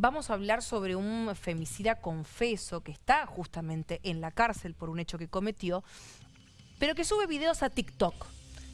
vamos a hablar sobre un femicida confeso que está justamente en la cárcel por un hecho que cometió, pero que sube videos a TikTok.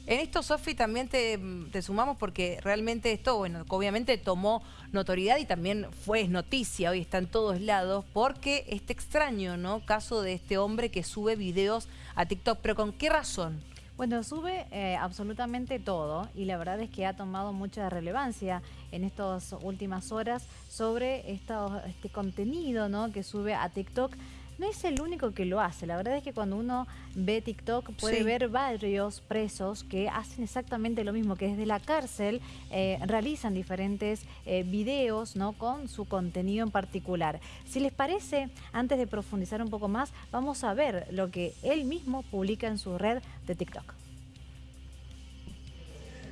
En esto, Sofi, también te, sumamos porque realmente esto, bueno, obviamente tomó notoriedad y también fue noticia, hoy está en todos lados, porque este extraño, ¿no? Caso de este hombre que sube videos a TikTok, pero ¿con qué razón? Bueno, sube eh, absolutamente todo y la verdad es que ha tomado mucha relevancia en estas últimas horas sobre este contenido ¿no? que sube a TikTok. No es el único que lo hace, la verdad es que cuando uno ve TikTok puede ver varios presos que hacen exactamente lo mismo, que desde la cárcel eh, realizan diferentes eh, videos ¿no? con su contenido en particular. Si les parece, antes de profundizar un poco más, vamos a ver lo que él mismo publica en su red de TikTok.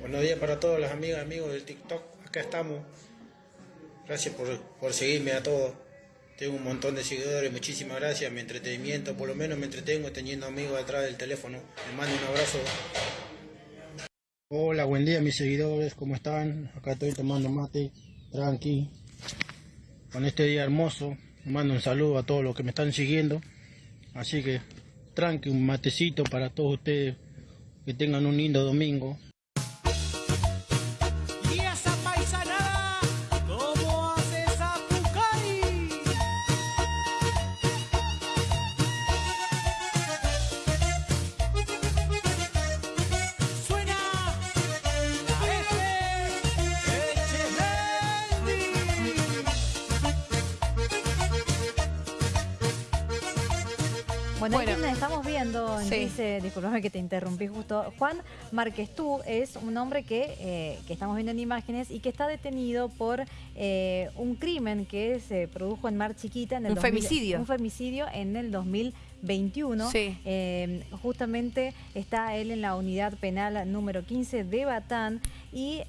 Buenos días para todos los amigas y amigos del TikTok. Acá estamos. Gracias por, por seguirme a todos. Tengo un montón de seguidores, muchísimas gracias. Mi entretenimiento, por lo menos me entretengo teniendo amigos detrás del teléfono. Les mando un abrazo. Hola, buen día mis seguidores, ¿cómo están? Acá estoy tomando mate, tranqui. Con este día hermoso, mando un saludo a todos los que me están siguiendo. Así que, tranqui, un matecito para todos ustedes. Que tengan un lindo domingo. Bueno, estamos viendo, dice, disculpame que te interrumpí justo, Juan Márquez Tú es un hombre que, eh, que estamos viendo en imágenes y que está detenido por eh, un crimen que se produjo en Mar Chiquita. En el un femicidio. Un femicidio en el 2021. Sí. Eh, justamente está él en la unidad penal número 15 de Batán y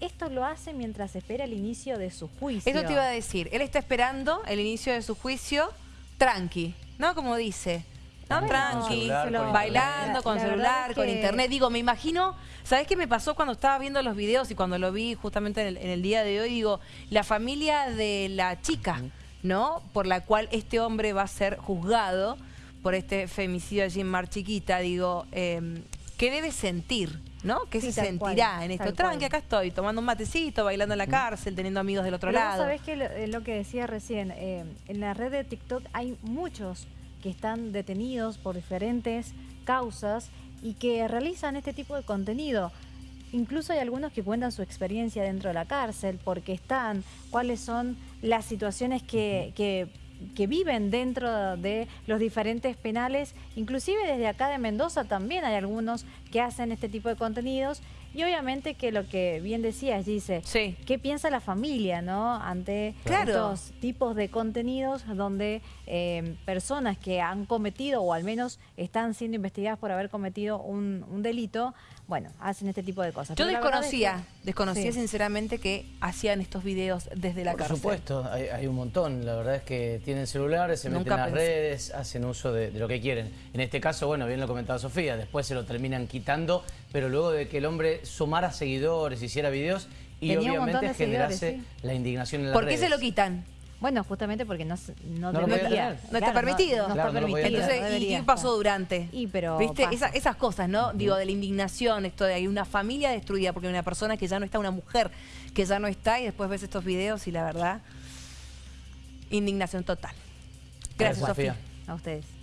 esto lo hace mientras espera el inicio de su juicio. Eso te iba a decir, él está esperando el inicio de su juicio tranqui, ¿no? Como dice. No, tranqui, bailando con celular, con internet. Digo, me imagino, ¿sabes qué me pasó cuando estaba viendo los videos y cuando lo vi justamente en el, día de hoy? Digo, la familia de la chica, ¿no? Por la cual este hombre va a ser juzgado por este femicidio allí en Mar Chiquita. Digo, em, ¿qué debe sentir? ¿no? ¿Qué se sentirá en esto? Tranqui, acá estoy, tomando un matecito, bailando en la cárcel, teniendo amigos del otro lado. ¿Sabés que lo, eh, lo, que decía recién? Eh, en la red de TikTok hay muchos que están detenidos por diferentes causas y que realizan este tipo de contenido. Incluso hay algunos que cuentan su experiencia dentro de la cárcel, porque están, cuáles son las situaciones que, que, que viven dentro de los diferentes penales. Inclusive desde acá de Mendoza también hay algunos que hacen este tipo de contenidos y obviamente que lo que bien decías, dice, sí. ¿qué piensa la familia no ante estos tipos de contenidos donde eh, personas que han cometido o al menos están siendo investigadas por haber cometido un, delito, bueno, hacen este tipo de cosas. Yo desconocía, desconocía sinceramente que hacían estos videos desde la cárcel. Por supuesto, hay, un montón. La verdad es que tienen celulares, se meten en las redes, hacen uso de, de lo que quieren. En este caso, bueno, bien lo comentaba Sofía, después se lo terminan quitando, pero luego de que el hombre sumara seguidores, hiciera videos y obviamente generase la indignación en la ¿Por qué se lo quitan? Bueno, justamente porque no, no, no, no está permitido. No, está permitido. Entonces, ¿y qué pasó durante? Y pero ¿Viste? esas cosas, ¿no? Digo, de la indignación, esto de hay una familia destruida porque hay una persona que ya no está, una mujer que ya no está y después ves estos videos y la verdad, indignación total. Gracias, Sofía. A ustedes.